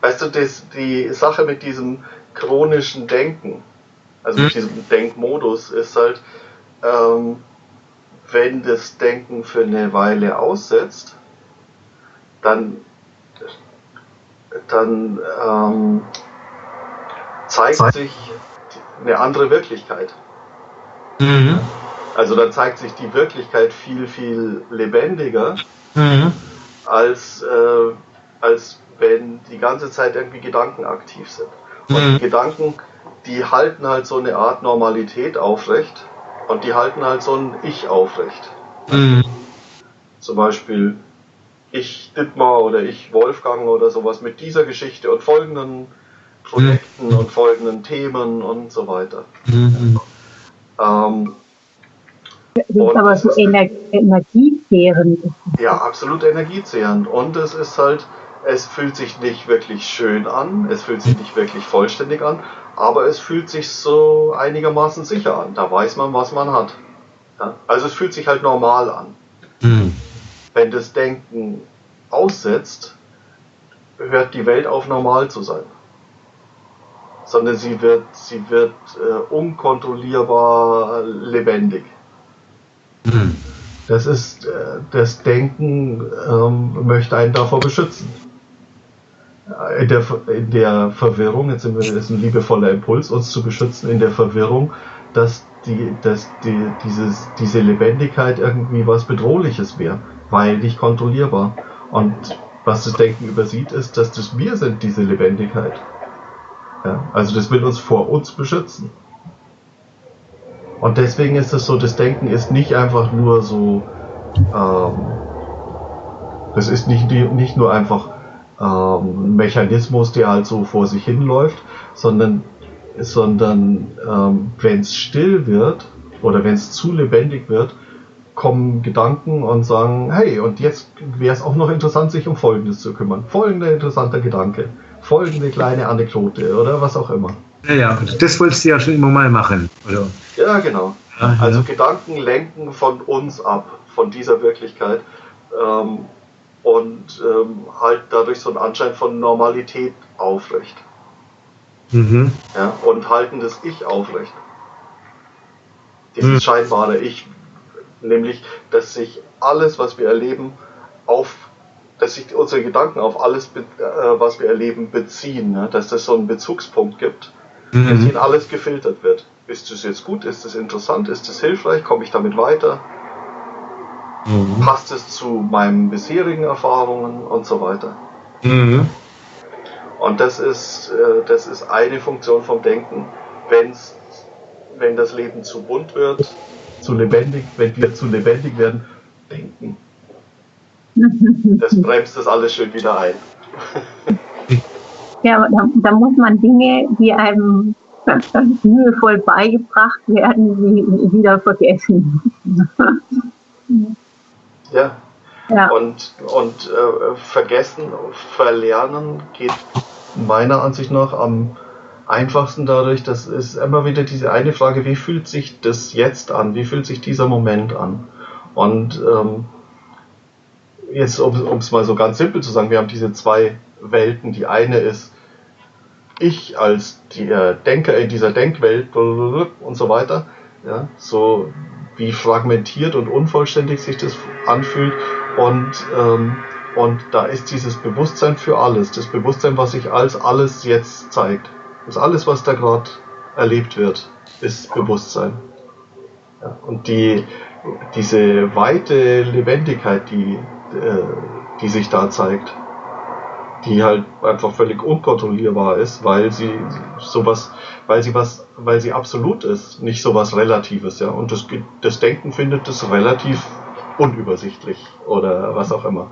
weißt du, das, die Sache mit diesem chronischen Denken, also mit Mhm. diesem Denkmodus, ist halt, ähm, wenn das Denken für eine Weile aussetzt, dann, dann ähm, zeigt sich eine andere Wirklichkeit. Mhm. Also dann zeigt sich die Wirklichkeit viel, viel lebendiger, Mhm. als, äh, als wenn die ganze Zeit irgendwie Gedanken aktiv sind. Und Mhm. die Gedanken, die halten halt so eine Art Normalität aufrecht und die halten halt so ein Ich aufrecht. Mhm. Zum Beispiel ich Dittmar oder ich Wolfgang oder sowas mit dieser Geschichte und folgenden Projekten und folgenden Themen und so weiter. Mhm. Ähm, Das ist aber so energiezehrend. Ja, absolut energiezehrend. Und es ist halt, es fühlt sich nicht wirklich schön an, es fühlt sich nicht wirklich vollständig an, aber es fühlt sich so einigermaßen sicher an. Da weiß man, was man hat. Ja? Also es fühlt sich halt normal an. Mhm. Wenn das Denken aussetzt, hört die Welt auf normal zu sein. Sondern sie wird, sie wird äh, unkontrollierbar lebendig. Mhm. Das ist, äh, das Denken ähm, möchte einen davor beschützen. In der, in der Verwirrung, jetzt sind wir, das ist ein liebevoller Impuls, uns zu beschützen in der Verwirrung, dass die, dass die, dieses, diese Lebendigkeit irgendwie was Bedrohliches wäre, weil nicht kontrollierbar. Und was das Denken übersieht, ist, dass das wir sind, diese Lebendigkeit. Ja, also das will uns vor uns beschützen. Und deswegen ist es so, das Denken ist nicht einfach nur so, ähm, das ist nicht, nicht nur einfach ähm, Mechanismus, der halt so vor sich hinläuft, sondern, sondern ähm, wenn es still wird oder wenn es zu lebendig wird, kommen Gedanken und sagen, hey, und jetzt wäre es auch noch interessant, sich um Folgendes zu kümmern. Folgender interessanter Gedanke, folgende kleine Anekdote oder was auch immer. Ja, ja, das wolltest du ja schon immer mal machen, oder? Ja, genau. Ja, Also. Gedanken lenken von uns ab, von dieser Wirklichkeit ähm, und ähm, halt dadurch so einen Anschein von Normalität aufrecht. Mhm. Ja, und halten das Ich aufrecht. Dieses Hm. scheinbare Ich, nämlich, dass sich alles, was wir erleben, auf, dass sich unsere Gedanken auf alles, äh, was wir erleben, beziehen, ne? dass das so einen Bezugspunkt gibt, dass Mhm. ihnen alles gefiltert wird. Ist das jetzt gut? Ist das interessant? Ist das hilfreich? Komme ich damit weiter? Mhm. Passt es zu meinen bisherigen Erfahrungen und so weiter? Mhm. Und das ist, äh, das ist eine Funktion vom Denken, wenn's, wenn das Leben zu bunt wird, zu lebendig, wenn wir zu lebendig werden, denken. Das bremst das alles schön wieder ein. Ja, da, da muss man Dinge, die einem mühevoll beigebracht werden, wie, wieder vergessen. Ja. Ja, Und, und äh, vergessen, verlernen geht meiner Ansicht nach am einfachsten dadurch, dass es immer wieder diese eine Frage, wie fühlt sich das jetzt an? Wie fühlt sich dieser Moment an? Und ähm, jetzt, um es mal so ganz simpel zu sagen, wir haben diese zwei Welten. Die eine ist ich als der Denker in dieser Denkwelt und so weiter. Ja, so wie fragmentiert und unvollständig sich das anfühlt. Und, ähm, und da ist dieses Bewusstsein für alles, das Bewusstsein, was sich als alles jetzt zeigt. Das alles, was da gerade erlebt wird, ist Bewusstsein. Ja, und die, diese weite Lebendigkeit, die, äh, die sich da zeigt, die halt einfach völlig unkontrollierbar ist, weil sie sowas, weil sie was, weil sie absolut ist, nicht sowas Relatives, ja. Und das, das Denken findet das relativ unübersichtlich oder was auch immer.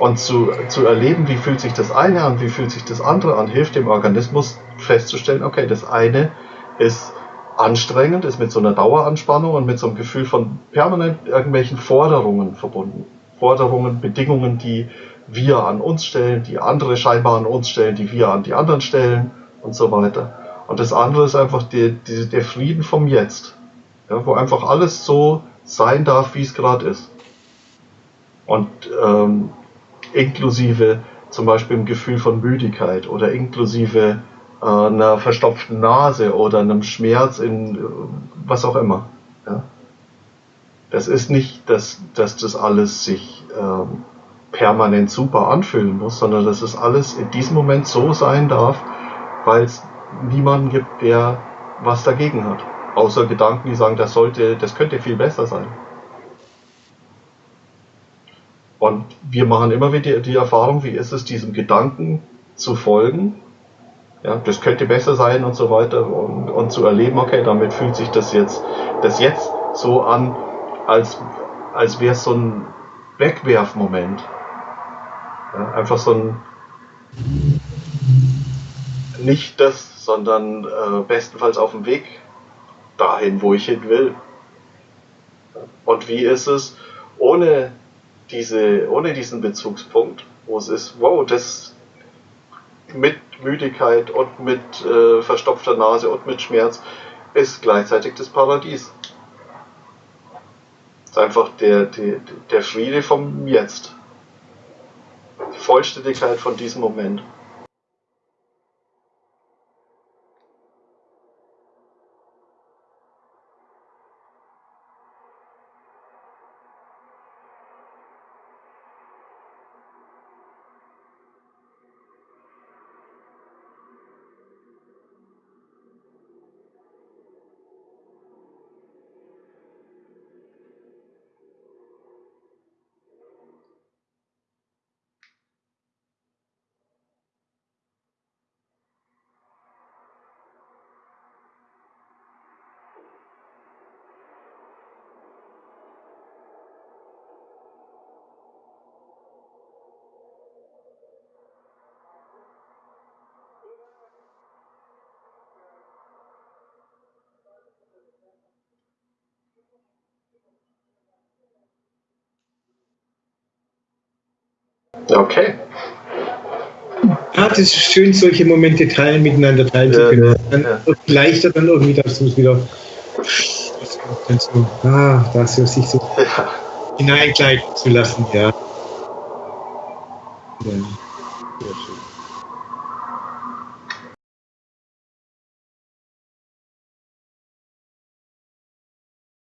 Und zu, zu erleben, wie fühlt sich das eine an, wie fühlt sich das andere an, hilft dem Organismus festzustellen, okay, das eine ist anstrengend, ist mit so einer Daueranspannung und mit so einem Gefühl von permanent irgendwelchen Forderungen verbunden. Forderungen, Bedingungen, die wir an uns stellen, die andere scheinbar an uns stellen, die wir an die anderen stellen und so weiter. Und das andere ist einfach die, die, der Frieden vom Jetzt, ja, wo einfach alles so sein darf, wie es gerade ist. Und ähm, inklusive zum Beispiel im Gefühl von Müdigkeit oder inklusive äh, einer verstopften Nase oder einem Schmerz in was auch immer. Ja? Das ist nicht, dass, dass das alles sich ähm, permanent super anfühlen muss, sondern dass es alles in diesem Moment so sein darf, weil es niemanden gibt, der was dagegen hat. Außer Gedanken, die sagen, das sollte, das könnte viel besser sein. Und wir machen immer wieder die Erfahrung, wie ist es, diesem Gedanken zu folgen. Ja, das könnte besser sein und so weiter und, und zu erleben, okay, damit fühlt sich das jetzt, das jetzt so an, als, als wäre es so ein Wegwerfmoment. Ja, einfach so ein nicht das, sondern äh, bestenfalls auf dem Weg dahin, wo ich hin will. Und wie ist es, ohne, diese, ohne diesen Bezugspunkt, wo es ist, wow, das mit Müdigkeit und mit äh, verstopfter Nase und mit Schmerz ist gleichzeitig das Paradies. Ist einfach der, der, der Friede vom Jetzt. Die Vollständigkeit von diesem Moment. Okay. Ja, das ist schön, solche Momente teilen, miteinander teilen zu können. Ja, dann ja. leichter dann irgendwie, dass du es wieder so, ah, da so sich so ja. hineingleiten zu lassen, ja. ja. Sehr schön.